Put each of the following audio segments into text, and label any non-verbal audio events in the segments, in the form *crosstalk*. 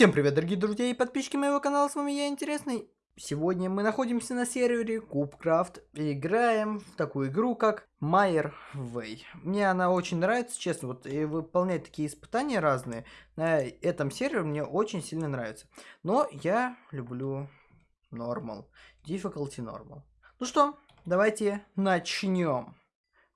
Всем привет, дорогие друзья и подписчики моего канала, с вами я, Интересный. Сегодня мы находимся на сервере Кубкрафт и играем в такую игру, как Майер Вей. Мне она очень нравится, честно, вот и выполнять такие испытания разные на этом сервере мне очень сильно нравится. Но я люблю Normal, Difficulty Normal. Ну что, давайте начнем.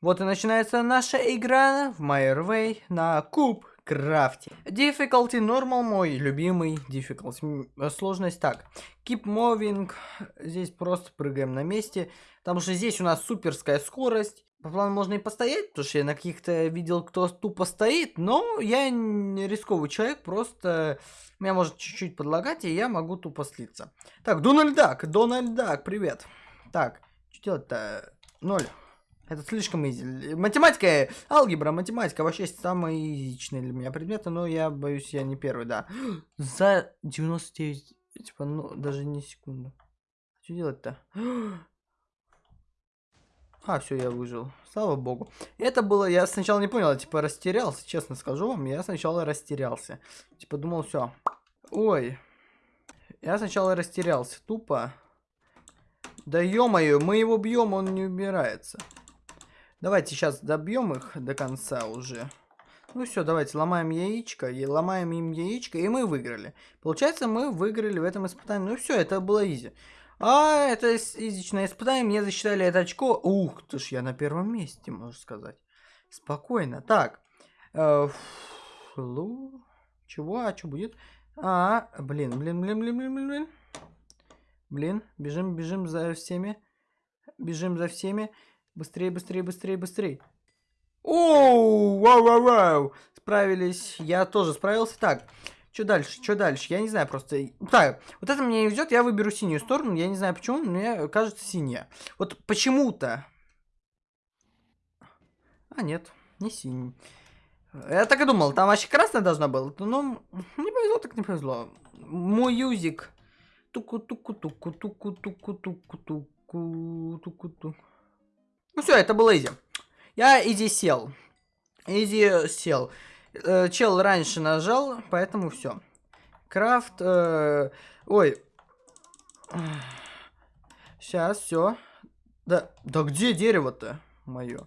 Вот и начинается наша игра в Майер Вей на Куб крафте. Difficulty normal мой любимый difficulty. Сложность так. Keep moving. Здесь просто прыгаем на месте. Потому что здесь у нас суперская скорость. По плану можно и постоять, потому что я на каких-то видел, кто тупо стоит. Но я не рисковый человек, просто меня может чуть-чуть подлагать, и я могу тупо слиться. Так, Дональд Дак, Дональд Дак, привет. Так, что делать-то? Ноль. Это слишком изи. Математика, алгебра, математика вообще самые изичные для меня предметы, но я боюсь, я не первый, да. *gasps* За 99, типа, ну, даже не секунду. Что делать-то? *gasps* А, все, я выжил. Слава богу. Это было, я сначала не понял, типа растерялся, честно скажу вам. Я сначала растерялся. Типа думал, все. Ой. Я сначала растерялся, тупо. Да ё-моё, мы его бьем, он не убирается. Давайте сейчас добьем их до конца уже. Ну все, давайте ломаем яичко, и ломаем им яичко, и мы выиграли. Получается, мы выиграли в этом испытании. Ну все, это было изи. А, это изичное испытание, мне засчитали это очко. Ух ты ж, я на первом месте, можно сказать. Спокойно. Так. Э, флу. Чего? А что будет? А, блин, блин, блин, блин, блин, блин, блин. Блин, бежим, бежим за всеми. Бежим за всеми. Быстрее, быстрее, быстрее, быстрее. Оу, вау, вау, вау. Справились. Я тоже справился. Так, что дальше? Что дальше? Я не знаю просто. Так, вот это мне не идет. Я выберу синюю сторону. Я не знаю почему, но мне кажется синяя. Вот почему-то. А, нет, не синий. Я так и думал, там вообще красная должна была. Ну, не повезло, так не повезло. Мой юзик. Туку-туку-туку-туку-туку-туку-туку-туку. Ну все, это было easy. Я easy сел. Easy сел. Э, чел раньше нажал, поэтому все. Крафт. Э, ой. Сейчас, все. Да, да где дерево-то мое?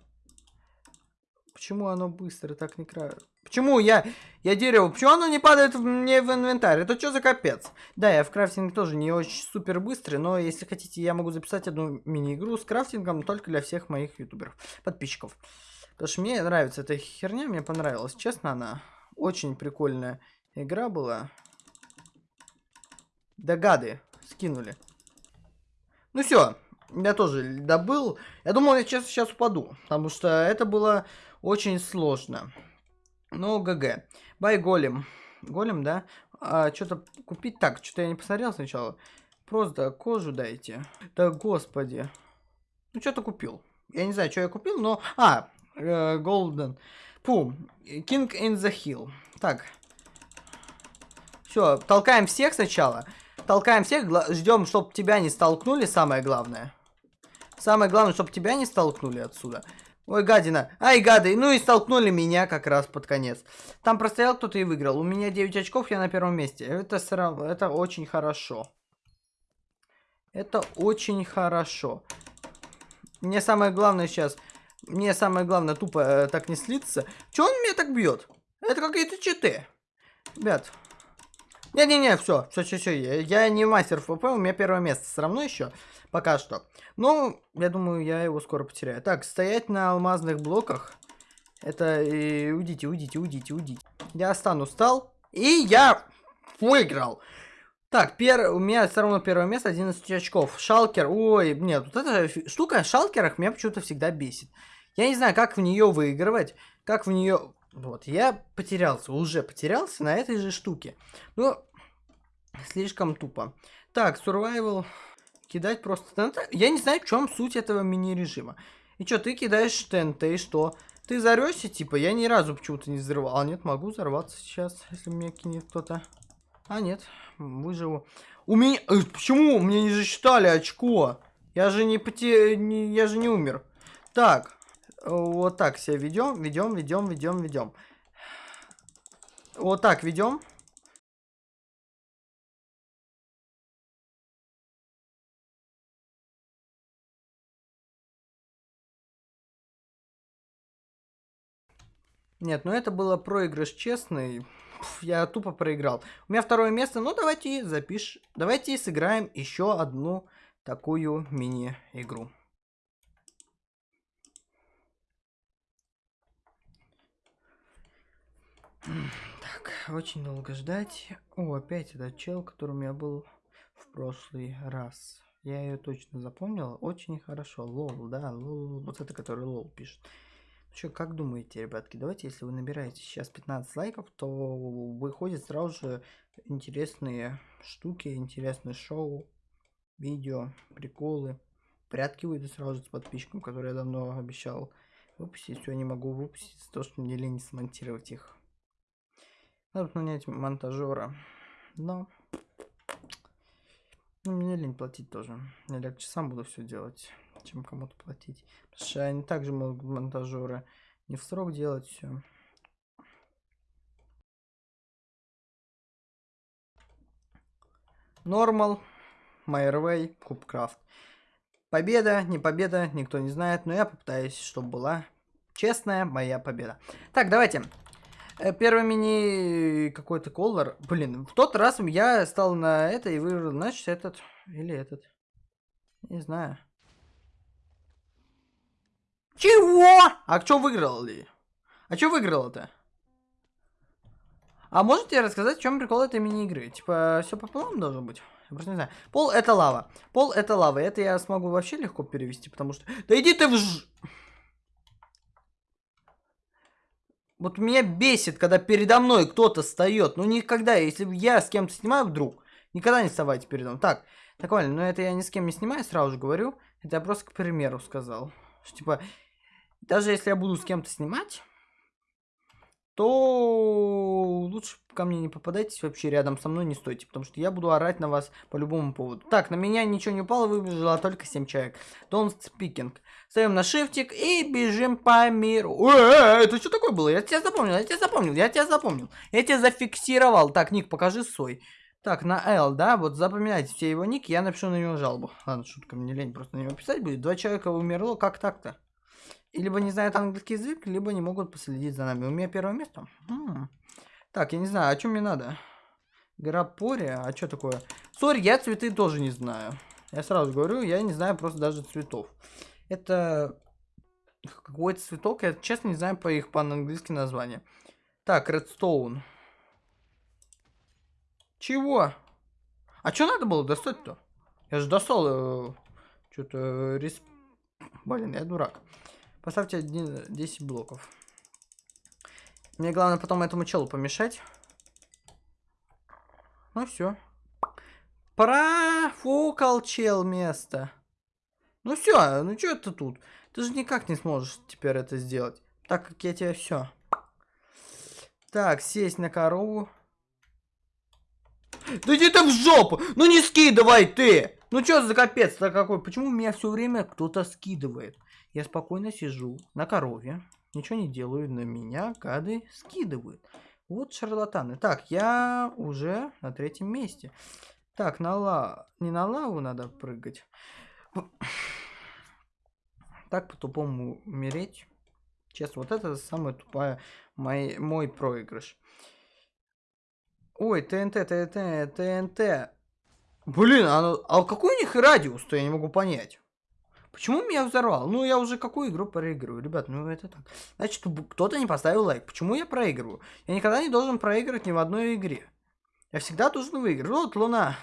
Почему оно быстро так не крает? Почему я, я дерево, почему оно не падает мне в инвентарь? Это что за капец? Да, я в крафтинге тоже не очень супер быстрый, но если хотите, я могу записать одну мини-игру с крафтингом только для всех моих ютуберов, подписчиков. Потому что мне нравится эта херня, мне понравилась. Честно, она очень прикольная игра была. Догады скинули. Ну все, я тоже добыл. Я думал, я сейчас, сейчас упаду, потому что это было очень сложно. Ну, ГГ. Бай голем. Голем, да? А, что-то купить? Так, что-то я не посмотрел сначала. Просто кожу дайте. Да господи. Ну, что-то купил. Я не знаю, что я купил, но... А, Голден. Э, Фу. King in the Hill. Так. Все, толкаем всех сначала. Толкаем всех, ждем, чтобы тебя не столкнули, самое главное. Самое главное, чтобы тебя не столкнули отсюда. Ой, гадина. Ай, гады. Ну и столкнули меня как раз под конец. Там простоял кто-то и выиграл. У меня 9 очков, я на первом месте. Это, это очень хорошо. Это очень хорошо. Мне самое главное сейчас... Мне самое главное тупо э, так не слиться. Че он меня так бьет? Это какие-то читы. Ребят. Не-не-не, все, все, все, все. Я, не мастер ФП, у меня первое место все равно еще. Пока что. Ну, я думаю, я его скоро потеряю. Так, стоять на алмазных блоках. Это... И, уйдите, уйдите, уйдите, уйдите. Я стану стал. И я выиграл. Так, пер... у меня все равно первое место, 11 очков. Шалкер, ой, нет, вот эта штука в шалкерах меня почему-то всегда бесит. Я не знаю, как в нее выигрывать, как в нее... Вот, я потерялся, уже потерялся на этой же штуке. Ну, слишком тупо. Так, survival кидать просто ТНТ. Я не знаю, в чем суть этого мини-режима. И что, ты кидаешь ТНТ, и что? Ты взорвешься, типа? Я ни разу почему-то не взрывал. А нет, могу взорваться сейчас, если меня кинет кто-то. А нет, выживу. У меня... Э, почему? Мне не засчитали очко. Я же не поте... Я же не умер. Так вот так себя ведем, ведем, ведем, ведем, ведем. Вот так ведем. Нет, ну это было проигрыш честный. Пф, я тупо проиграл. У меня второе место. Ну давайте запиш... Давайте сыграем еще одну такую мини-игру. Так, очень долго ждать. О, опять этот чел, который меня был в прошлый раз. Я ее точно запомнил. Очень хорошо. Лол, да, лол. Вот это, который LOL пишет. Что, как думаете, ребятки, давайте, если вы набираете сейчас 15 лайков, то выходит сразу же интересные штуки, интересные шоу, видео, приколы. Прятки выйдут сразу же с подписчиком, который я давно обещал выпустить. Все, не могу выпустить, то, что мне лень смонтировать их. Надо нанять монтажера. Но ну, мне лень платить тоже. Я легче сам буду все делать чем кому-то платить. Потому что они также могут монтажеры не в срок делать все. Нормал, Майервей, Кубкрафт. Победа, не победа, никто не знает, но я попытаюсь, чтобы была честная моя победа. Так, давайте. Э, первый мини какой-то колор. Блин, в тот раз я стал на это и выбрал, значит, этот или этот. Не знаю. Чего? А что выиграл ли? А что выиграл-то? А можете рассказать, в чем прикол этой мини-игры? Типа, все по плану должно быть? Я просто не знаю. Пол это лава. Пол это лава. Это я смогу вообще легко перевести, потому что... Да иди ты в ж... Вот меня бесит, когда передо мной кто-то встает. Ну никогда, если я с кем-то снимаю вдруг, никогда не вставайте передо мной. Так, так, Валя, но это я ни с кем не снимаю, сразу же говорю. Это я просто к примеру сказал. Что, типа, даже если я буду с кем-то снимать, то лучше ко мне не попадайтесь вообще рядом со мной, не стойте, потому что я буду орать на вас по любому поводу. Так, на меня ничего не упало, выбежало только 7 человек. Don't speaking. Ставим на шифтик и бежим по миру. Э, это что такое было? Я тебя запомнил, я тебя запомнил, я тебя запомнил. Я тебя зафиксировал. Так, ник, покажи свой. Так, на L, да, вот запоминайте все его ники, я напишу на него жалобу. Ладно, шутка, мне лень просто на него писать будет. Два человека умерло, как так-то? Либо не знают английский язык, либо не могут последить за нами. У меня первое место. М -м. Так, я не знаю, а что мне надо? Грапория? А что такое? Сори, я цветы тоже не знаю. Я сразу говорю, я не знаю просто даже цветов. Это какой-то цветок, я честно не знаю по их по-английски название. Так, Redstone. Чего? А что надо было достать-то? Я же достал э, что-то э, респ... Блин, я дурак. Поставьте 10 блоков. Мне главное потом этому челу помешать. Ну все. Профукал чел место. Ну все, ну что ты тут? Ты же никак не сможешь теперь это сделать. Так как я тебе все. Так, сесть на корову. Да иди ты в жопу! Ну не скидывай ты! Ну что за капец-то какой? Почему меня все время кто-то скидывает? Я спокойно сижу на корове, ничего не делаю, на меня гады скидывают. Вот шарлатаны. Так, я уже на третьем месте. Так, на ла... Не на лаву надо прыгать. Так по-тупому умереть. Честно, вот это самая тупая мой, мой проигрыш. Ой, ТНТ, ТНТ, ТНТ. Блин, а, а какой у них радиус-то, я не могу понять. Почему меня взорвал? Ну, я уже какую игру проигрываю? Ребят, ну это так. Значит, кто-то не поставил лайк. Почему я проигрываю? Я никогда не должен проигрывать ни в одной игре. Я всегда должен выиграть. Вот, Луна.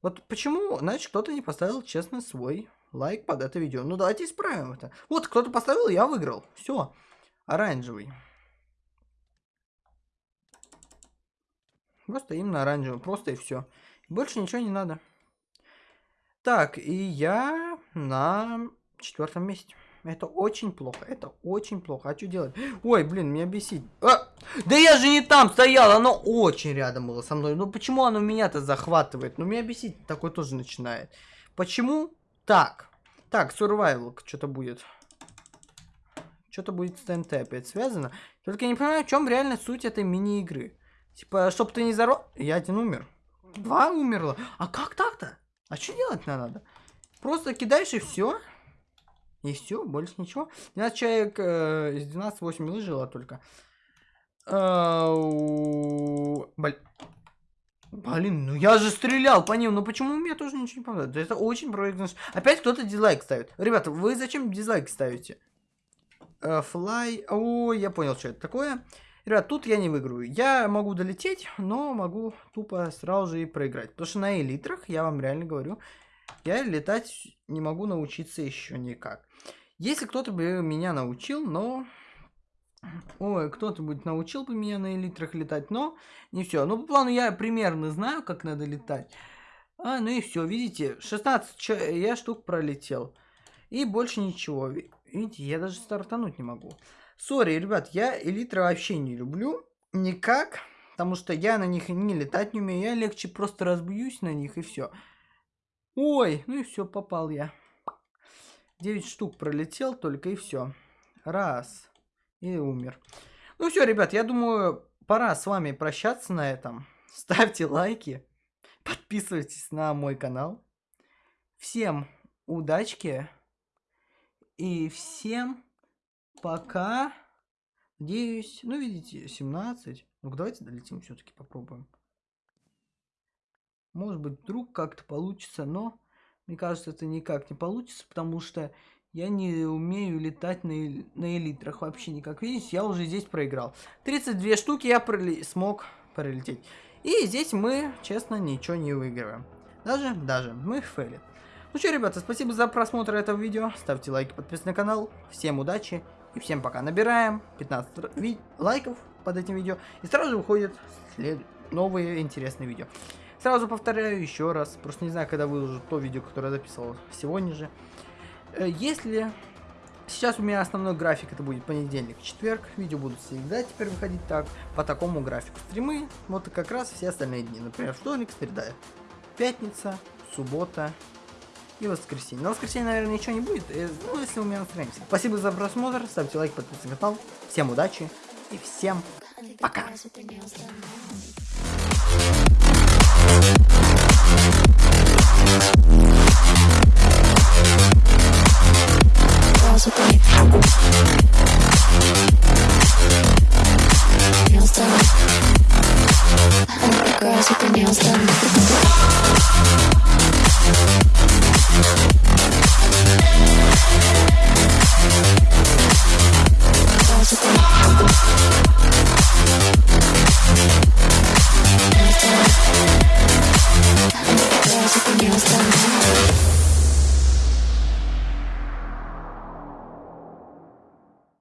Вот почему, значит, кто-то не поставил честно свой лайк под это видео. Ну, давайте исправим это. Вот, кто-то поставил, я выиграл. Все. Оранжевый. Просто именно оранжевый. Просто и все. Больше ничего не надо. Так, и я на четвертом месте. Это очень плохо, это очень плохо. А что делать? Ой, блин, меня бесит. А! Да я же не там стоял, оно очень рядом было со мной. Ну почему оно меня-то захватывает? Ну меня бесить такое тоже начинает. Почему так? Так, survival что-то будет. Что-то будет с ТНТ опять связано. Только я не понимаю, в чем реально суть этой мини-игры. Типа, чтоб ты не зарос... Я один умер. Два умерло. А как так-то? А что делать надо? Просто кидаешь и все. И все, больше ничего. 12 человек э, из 12 8 выжило только. Блин. Блин, ну я же стрелял по ним, ну почему у меня тоже ничего не помогает? Это очень проигрыш. Опять кто-то дизлайк ставит. Ребята, вы зачем дизлайк ставите? Флай. Uh, О, я понял, что это такое. Ребят, тут я не выиграю. Я могу долететь, но могу тупо сразу же и проиграть. Потому что на элитрах, я вам реально говорю, я летать не могу научиться еще никак. Если кто-то бы меня научил, но Ой, кто-то будет научил бы меня на элитрах летать, но не все. Ну, по плану я примерно знаю, как надо летать. А, ну и все, видите, 16 я штук пролетел. И больше ничего. Видите, я даже стартануть не могу. Сори, ребят, я элитры вообще не люблю. Никак. Потому что я на них не летать не умею. Я легче просто разбьюсь на них и все. Ой, ну и все, попал я. 9 штук пролетел только и все. Раз и умер. Ну все, ребят, я думаю, пора с вами прощаться на этом. *laughs* Ставьте лайки, подписывайтесь на мой канал. Всем удачки и всем пока. Надеюсь, ну видите, 17. Ну давайте долетим все-таки попробуем. Может быть, вдруг как-то получится, но мне кажется, это никак не получится, потому что я не умею летать на, на элитрах вообще никак. Видите, я уже здесь проиграл. 32 штуки я проли смог пролететь. И здесь мы, честно, ничего не выигрываем. Даже, даже, мы фейлит. Ну что, ребята, спасибо за просмотр этого видео. Ставьте лайки, подписывайтесь на канал. Всем удачи и всем пока. Набираем 15 лайков под этим видео. И сразу выходят след... новые интересные видео. Сразу повторяю еще раз. Просто не знаю, когда выложу то видео, которое я записывал сегодня же. Э, если сейчас у меня основной график это будет понедельник, четверг, видео будут всегда теперь выходить так, по такому графику. Стримы, вот и как раз все остальные дни, например, вторник, среда, пятница, суббота и воскресенье. На воскресенье, наверное, ничего не будет, э, ну, если у меня настроение. Спасибо за просмотр, ставьте лайк, подписывайтесь на канал, всем удачи и всем пока! Girls with their nails done.